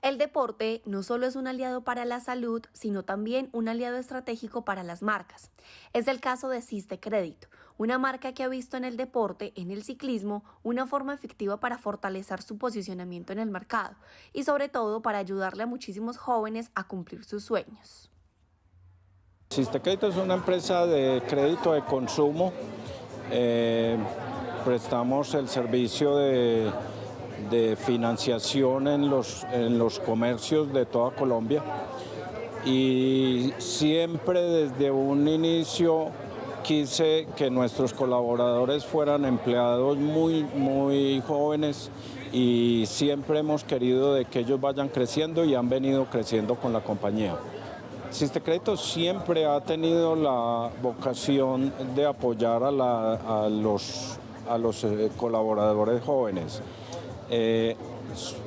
El deporte no solo es un aliado para la salud, sino también un aliado estratégico para las marcas. Es el caso de Siste Crédito, una marca que ha visto en el deporte, en el ciclismo, una forma efectiva para fortalecer su posicionamiento en el mercado y sobre todo para ayudarle a muchísimos jóvenes a cumplir sus sueños. Siste Crédito es una empresa de crédito de consumo. Eh, prestamos el servicio de de financiación en los, en los comercios de toda Colombia y siempre desde un inicio quise que nuestros colaboradores fueran empleados muy, muy jóvenes y siempre hemos querido de que ellos vayan creciendo y han venido creciendo con la compañía. Crédito siempre ha tenido la vocación de apoyar a, a los, a los eh, colaboradores jóvenes. Eh,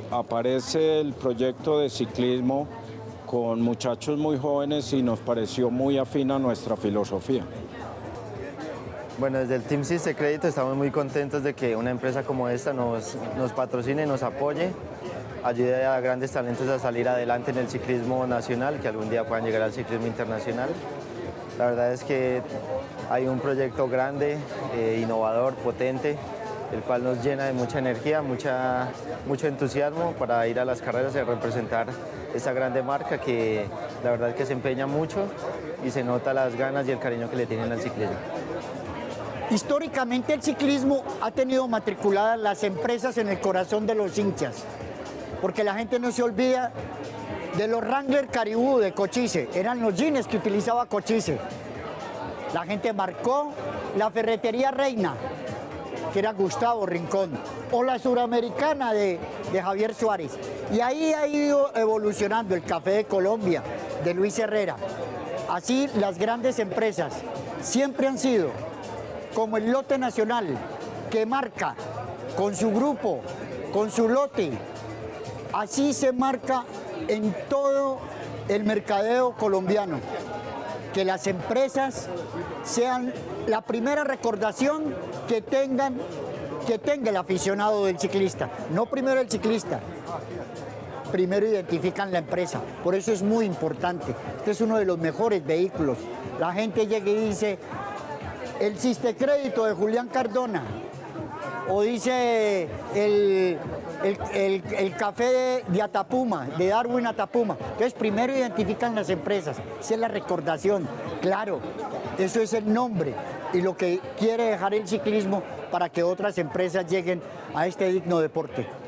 aparece el proyecto de ciclismo con muchachos muy jóvenes y nos pareció muy afín a nuestra filosofía. Bueno, desde el Team Siste Crédito estamos muy contentos de que una empresa como esta nos, nos patrocine, nos apoye, ayude a grandes talentos a salir adelante en el ciclismo nacional, que algún día puedan llegar al ciclismo internacional. La verdad es que hay un proyecto grande, eh, innovador, potente, el cual nos llena de mucha energía, mucha, mucho entusiasmo para ir a las carreras y representar esta grande marca que la verdad es que se empeña mucho y se nota las ganas y el cariño que le tienen al ciclismo. Históricamente el ciclismo ha tenido matriculadas las empresas en el corazón de los hinchas, porque la gente no se olvida de los Wrangler Caribú de Cochise, eran los jeans que utilizaba Cochise. La gente marcó la ferretería Reina, que era Gustavo Rincón, o la suramericana de, Javier Suárez. Y ahí ha ido evolucionando el Café de Colombia, de Luis Herrera. Así las grandes empresas siempre han sido como el lote nacional, que marca con su grupo, con su lote. Así se marca en todo el mercadeo colombiano. Que las empresas sean la primera recordación que tengan que tenga el aficionado del ciclista, no primero el ciclista, primero identifican la empresa, por eso es muy importante, este es uno de los mejores vehículos, la gente llega y dice, el Crédito de Julián Cardona, o dice el, el, café de, Atapuma, de Darwin Atapuma. Entonces primero identifican las empresas, esa es la recordación, claro, eso es el nombre y lo que quiere dejar el ciclismo para que otras empresas lleguen a este digno deporte.